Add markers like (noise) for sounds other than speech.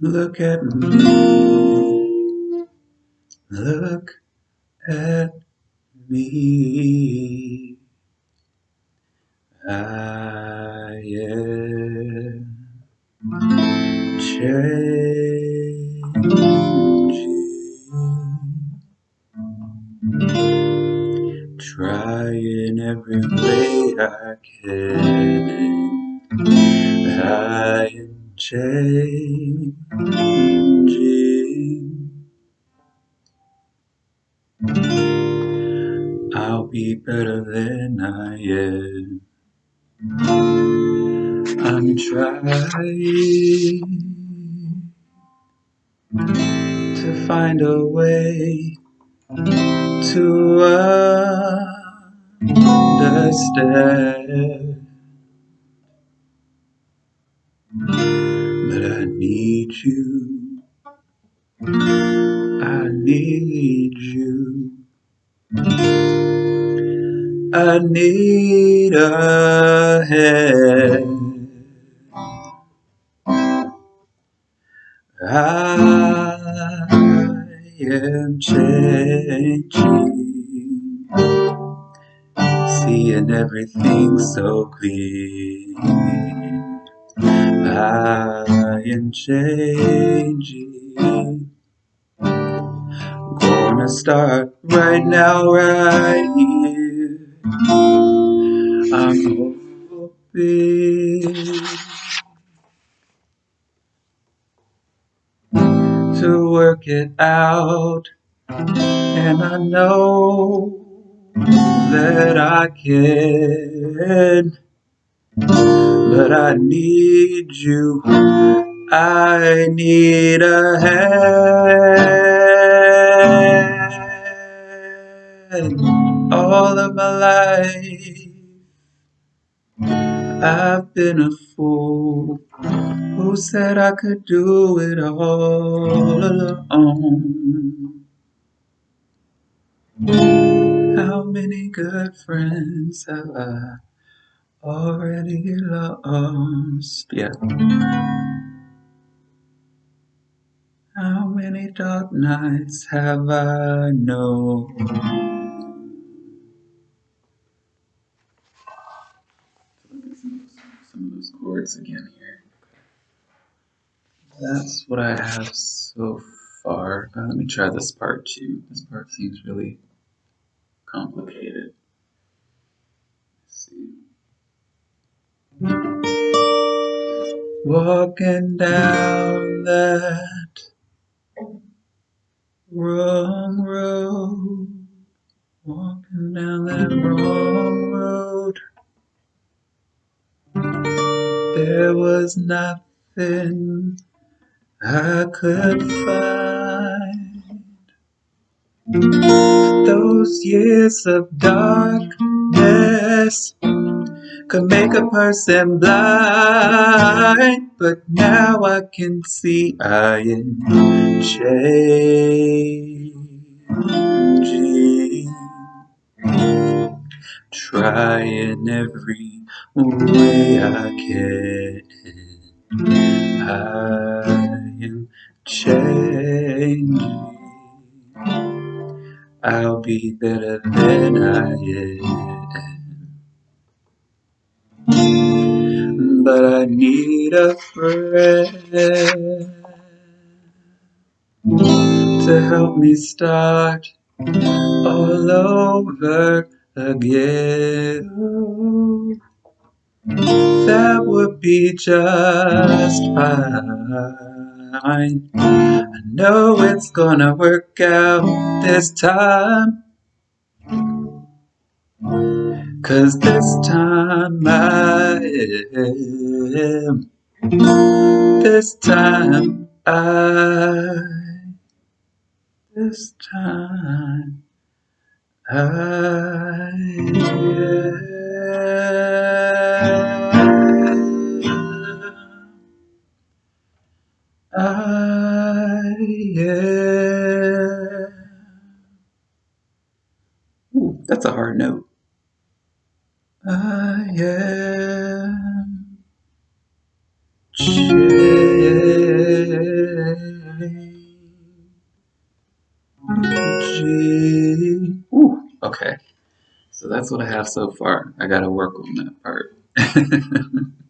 Look at me. Look at me. I am changing. Trying every way I can. I am changing. I'll be better than I am. I'm trying to find a way to understand. But I need you. I need you. I need a hand. I am changing, seeing everything so clear. I am changing, gonna start right now, right here. I'm hoping to work it out. And I know that I can, but I need you. I need a hand. All of my life, I've been a fool who said I could do it all alone. How many good friends have I already lost? Yeah. How many dark nights have I known? Some of those chords again here. That's what I have so far. Uh, let me try this part too. This part seems really complicated. Walking down that wrong road, walking down that wrong road. There was nothing I could find. Those years of darkness could make a person blind, but now I can see I am changing, trying every way I can. I am changing. I'll be better than I am. But I need a friend to help me start all over again. That would be just fine. I know it's gonna work out this time. Cause this time I am. This time I. This time I am. I am. That's a hard note. I am. Ooh, okay. So that's what I have so far. I gotta work on that part. (laughs)